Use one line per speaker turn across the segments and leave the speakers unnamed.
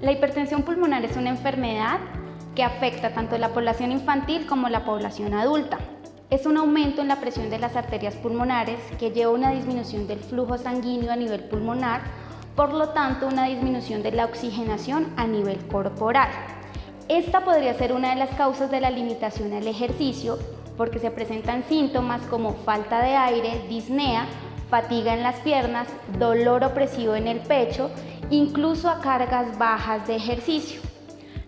La hipertensión pulmonar es una enfermedad que afecta tanto a la población infantil como a la población adulta. Es un aumento en la presión de las arterias pulmonares que lleva a una disminución del flujo sanguíneo a nivel pulmonar, por lo tanto una disminución de la oxigenación a nivel corporal. Esta podría ser una de las causas de la limitación al ejercicio porque se presentan síntomas como falta de aire, disnea, fatiga en las piernas, dolor opresivo en el pecho, incluso a cargas bajas de ejercicio.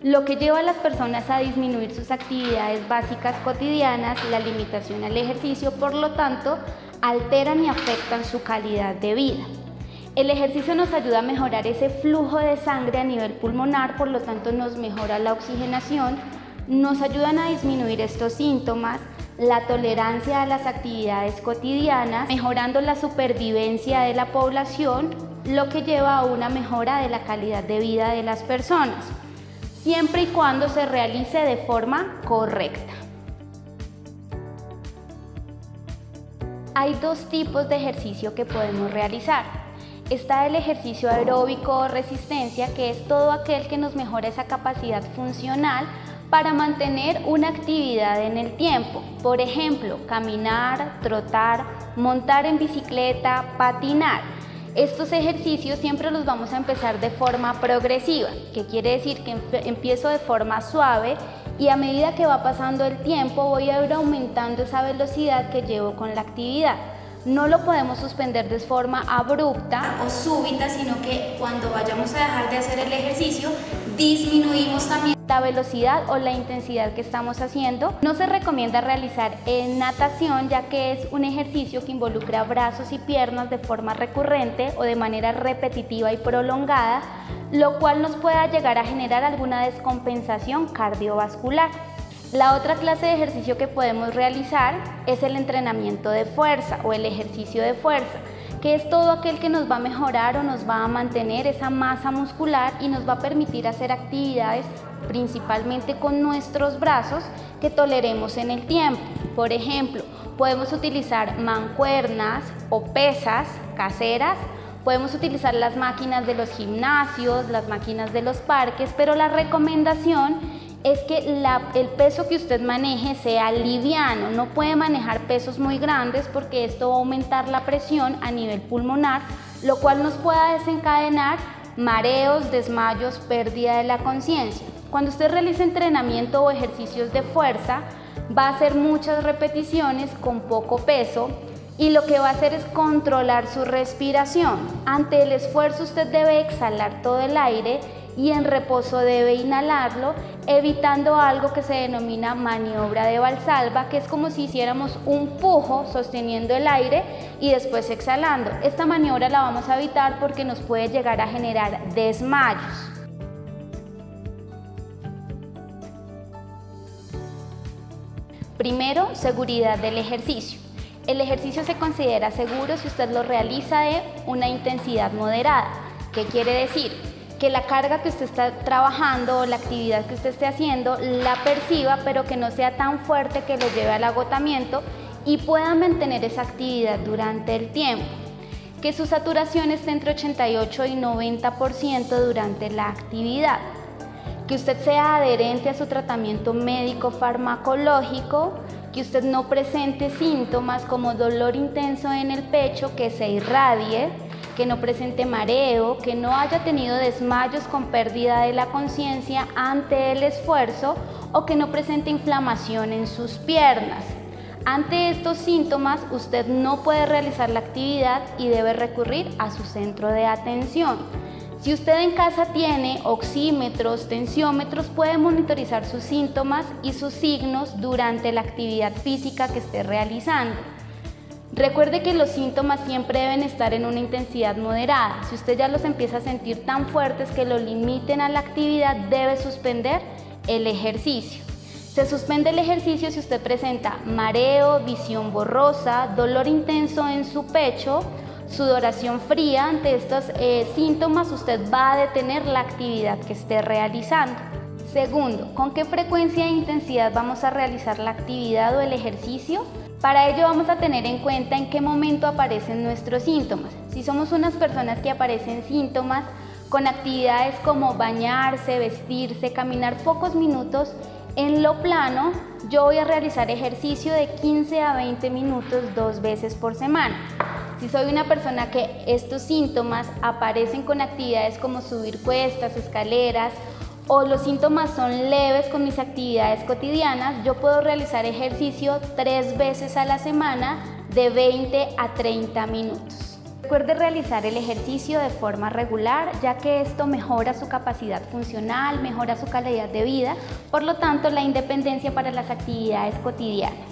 Lo que lleva a las personas a disminuir sus actividades básicas cotidianas, la limitación al ejercicio, por lo tanto, alteran y afectan su calidad de vida. El ejercicio nos ayuda a mejorar ese flujo de sangre a nivel pulmonar, por lo tanto nos mejora la oxigenación, nos ayudan a disminuir estos síntomas, la tolerancia a las actividades cotidianas, mejorando la supervivencia de la población, lo que lleva a una mejora de la calidad de vida de las personas, siempre y cuando se realice de forma correcta. Hay dos tipos de ejercicio que podemos realizar. Está el ejercicio aeróbico o resistencia, que es todo aquel que nos mejora esa capacidad funcional para mantener una actividad en el tiempo. Por ejemplo, caminar, trotar, montar en bicicleta, patinar. Estos ejercicios siempre los vamos a empezar de forma progresiva, que quiere decir que empiezo de forma suave y a medida que va pasando el tiempo voy a ir aumentando esa velocidad que llevo con la actividad. No lo podemos suspender de forma abrupta o súbita, sino que cuando vayamos a dejar de hacer el ejercicio, disminuimos también la velocidad o la intensidad que estamos haciendo. No se recomienda realizar en natación ya que es un ejercicio que involucra brazos y piernas de forma recurrente o de manera repetitiva y prolongada, lo cual nos pueda llegar a generar alguna descompensación cardiovascular. La otra clase de ejercicio que podemos realizar es el entrenamiento de fuerza o el ejercicio de fuerza que es todo aquel que nos va a mejorar o nos va a mantener esa masa muscular y nos va a permitir hacer actividades principalmente con nuestros brazos que toleremos en el tiempo. Por ejemplo, podemos utilizar mancuernas o pesas caseras, podemos utilizar las máquinas de los gimnasios, las máquinas de los parques, pero la recomendación es que el peso que usted maneje sea liviano, no puede manejar pesos muy grandes porque esto va a aumentar la presión a nivel pulmonar, lo cual nos pueda desencadenar mareos, desmayos, pérdida de la conciencia. Cuando usted realiza entrenamiento o ejercicios de fuerza, va a hacer muchas repeticiones con poco peso y lo que va a hacer es controlar su respiración. Ante el esfuerzo usted debe exhalar todo el aire y en reposo debe inhalarlo, evitando algo que se denomina maniobra de valsalva, que es como si hiciéramos un pujo sosteniendo el aire y después exhalando. Esta maniobra la vamos a evitar porque nos puede llegar a generar desmayos. Primero, seguridad del ejercicio. El ejercicio se considera seguro si usted lo realiza de una intensidad moderada. ¿Qué quiere decir? Que la carga que usted está trabajando o la actividad que usted esté haciendo la perciba, pero que no sea tan fuerte que lo lleve al agotamiento y pueda mantener esa actividad durante el tiempo. Que su saturación esté entre 88 y 90% durante la actividad que usted sea adherente a su tratamiento médico farmacológico, que usted no presente síntomas como dolor intenso en el pecho, que se irradie, que no presente mareo, que no haya tenido desmayos con pérdida de la conciencia ante el esfuerzo o que no presente inflamación en sus piernas. Ante estos síntomas, usted no puede realizar la actividad y debe recurrir a su centro de atención. Si usted en casa tiene oxímetros, tensiómetros, puede monitorizar sus síntomas y sus signos durante la actividad física que esté realizando. Recuerde que los síntomas siempre deben estar en una intensidad moderada. Si usted ya los empieza a sentir tan fuertes que lo limiten a la actividad, debe suspender el ejercicio. Se suspende el ejercicio si usted presenta mareo, visión borrosa, dolor intenso en su pecho, sudoración fría, ante estos eh, síntomas usted va a detener la actividad que esté realizando. Segundo, ¿con qué frecuencia e intensidad vamos a realizar la actividad o el ejercicio? Para ello vamos a tener en cuenta en qué momento aparecen nuestros síntomas. Si somos unas personas que aparecen síntomas con actividades como bañarse, vestirse, caminar pocos minutos. En lo plano, yo voy a realizar ejercicio de 15 a 20 minutos dos veces por semana. Si soy una persona que estos síntomas aparecen con actividades como subir cuestas, escaleras o los síntomas son leves con mis actividades cotidianas, yo puedo realizar ejercicio tres veces a la semana de 20 a 30 minutos. Recuerde realizar el ejercicio de forma regular, ya que esto mejora su capacidad funcional, mejora su calidad de vida, por lo tanto la independencia para las actividades cotidianas.